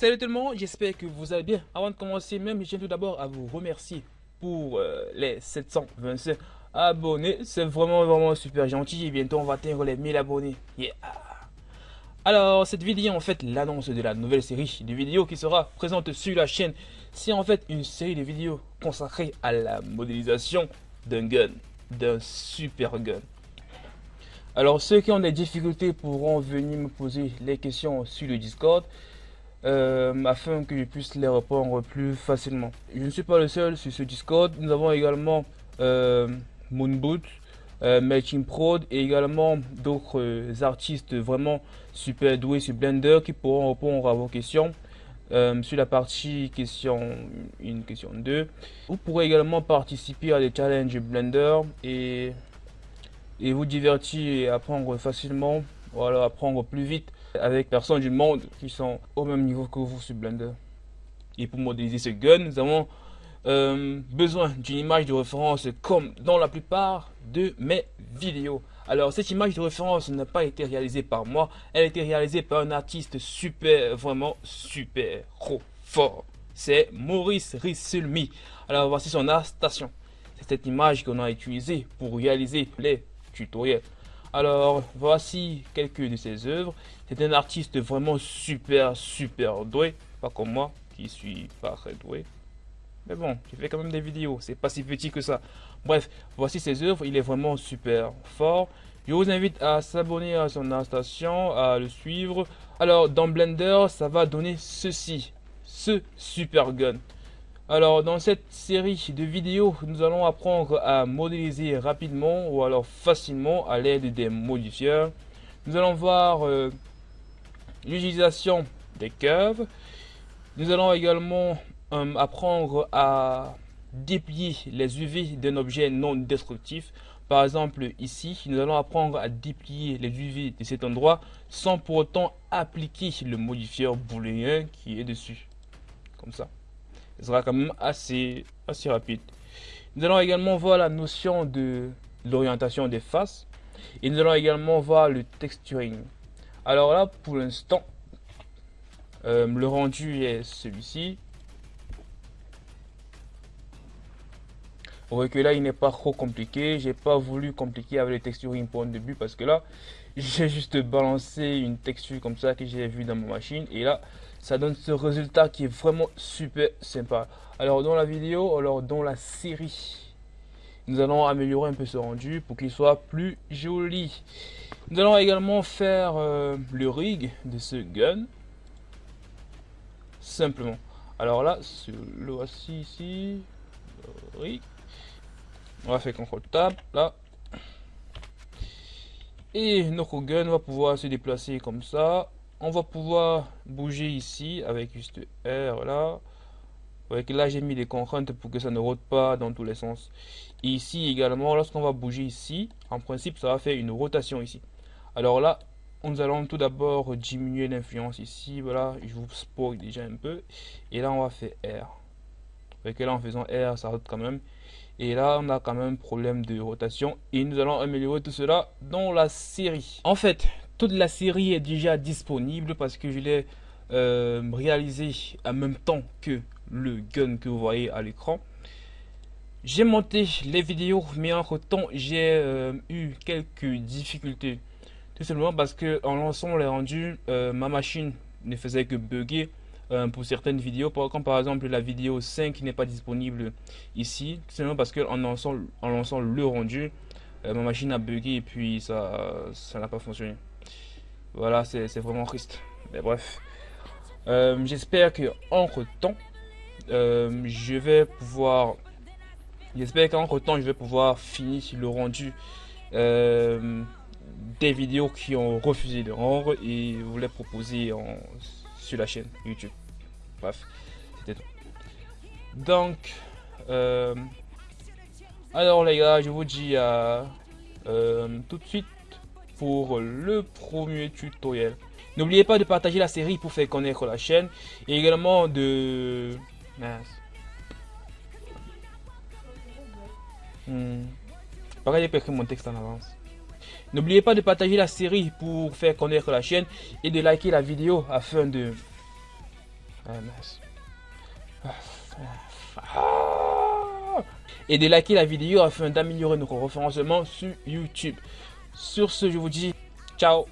Salut tout le monde, j'espère que vous allez bien. Avant de commencer même, je tiens tout d'abord à vous remercier pour euh, les 725 abonnés. C'est vraiment vraiment super gentil et bientôt on va atteindre les 1000 abonnés. Yeah. Alors cette vidéo en fait l'annonce de la nouvelle série de vidéos qui sera présente sur la chaîne. C'est en fait une série de vidéos consacrée à la modélisation d'un gun, d'un super gun. Alors ceux qui ont des difficultés pourront venir me poser les questions sur le Discord. Euh, afin que je puisse les répondre plus facilement. Je ne suis pas le seul sur ce Discord. Nous avons également euh, Moonboot, euh, Prod et également d'autres artistes vraiment super doués sur Blender qui pourront répondre à vos questions. sur la partie question 1, question 2. Vous pourrez également participer à des challenges Blender et, et vous divertir et apprendre facilement, voilà, apprendre plus vite avec personnes du monde qui sont au même niveau que vous sur Blender. Et pour modéliser ce gun, nous avons euh, besoin d'une image de référence comme dans la plupart de mes vidéos. Alors cette image de référence n'a pas été réalisée par moi, elle a été réalisée par un artiste super, vraiment super, trop fort. C'est Maurice Rissulmi. Alors voici son station. C'est cette image qu'on a utilisée pour réaliser les tutoriels. Alors, voici quelques de ses œuvres. C'est un artiste vraiment super, super doué. Pas comme moi, qui suis pas très doué. Mais bon, je fais quand même des vidéos. C'est pas si petit que ça. Bref, voici ses œuvres. Il est vraiment super fort. Je vous invite à s'abonner à son station, à le suivre. Alors, dans Blender, ça va donner ceci. Ce super gun. Alors dans cette série de vidéos, nous allons apprendre à modéliser rapidement ou alors facilement à l'aide des modifieurs. Nous allons voir euh, l'utilisation des curves. Nous allons également euh, apprendre à déplier les UV d'un objet non destructif. Par exemple, ici, nous allons apprendre à déplier les UV de cet endroit sans pour autant appliquer le modifieur booléen qui est dessus. Comme ça sera quand même assez, assez rapide. Nous allons également voir la notion de l'orientation des faces et nous allons également voir le texturing. Alors là, pour l'instant, euh, le rendu est celui-ci. Vous voyez que là, il n'est pas trop compliqué. J'ai pas voulu compliquer avec le texturing pour le début parce que là, j'ai juste balancé une texture comme ça que j'ai vu dans ma machine et là, ça donne ce résultat qui est vraiment super sympa. Alors dans la vidéo, alors dans la série, nous allons améliorer un peu ce rendu pour qu'il soit plus joli. Nous allons également faire euh, le rig de ce gun. Simplement. Alors là, le voici ici. rig. On va faire CTRL Tab, là. Et notre gun va pouvoir se déplacer comme ça on va pouvoir bouger ici avec juste R là. Avec là j'ai mis des contraintes pour que ça ne rote pas dans tous les sens. ici également, lorsqu'on va bouger ici, en principe ça va faire une rotation ici. Alors là, nous allons tout d'abord diminuer l'influence ici. Voilà, je vous spoil déjà un peu. Et là on va faire R. Avec là en faisant R, ça rote quand même. Et là, on a quand même un problème de rotation. Et nous allons améliorer tout cela dans la série. En fait, toute la série est déjà disponible parce que je l'ai euh, réalisé en même temps que le gun que vous voyez à l'écran. J'ai monté les vidéos, mais entre temps, j'ai euh, eu quelques difficultés. Tout simplement parce que en lançant les rendus, euh, ma machine ne faisait que bugger pour certaines vidéos. Comme par exemple la vidéo 5 n'est pas disponible ici. Tout simplement parce que en lançant, en lançant le rendu, ma machine a bugué et puis ça ça n'a pas fonctionné. Voilà, c'est vraiment triste. Mais bref. Euh, j'espère que entre temps, euh, je vais pouvoir. J'espère qu'entre temps, je vais pouvoir finir le rendu euh, des vidéos qui ont refusé de rendre et les proposer en, sur la chaîne YouTube. Bref, c'était tout. Donc, alors les gars, je vous dis à tout de suite pour le premier tutoriel. N'oubliez pas de partager la série pour faire connaître la chaîne et également de... Hmm. Pareil, j'ai mon texte en avance. N'oubliez pas de partager la série pour faire connaître la chaîne et de liker la vidéo afin de... Ah, ah, ah. Et de liker la vidéo afin d'améliorer notre référencement sur YouTube. Sur ce, je vous dis ciao.